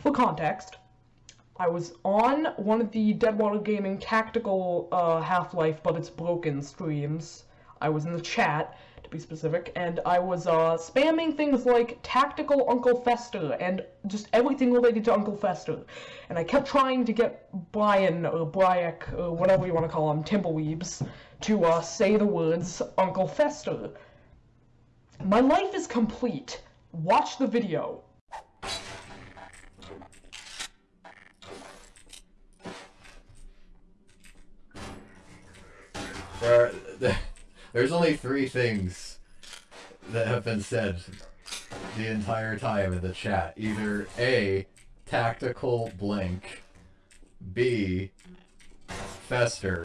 for context, I was on one of the Deadwater Gaming tactical uh, Half-Life, but it's broken streams. I was in the chat, to be specific, and I was uh, spamming things like tactical Uncle Fester and just everything related to Uncle Fester. And I kept trying to get Brian or Bryek or whatever you want to call him, Timbleweebs, to uh, say the words Uncle Fester. My life is complete. Watch the video. There, there's only three things that have been said the entire time in the chat. Either A, tactical blink, B, Fester,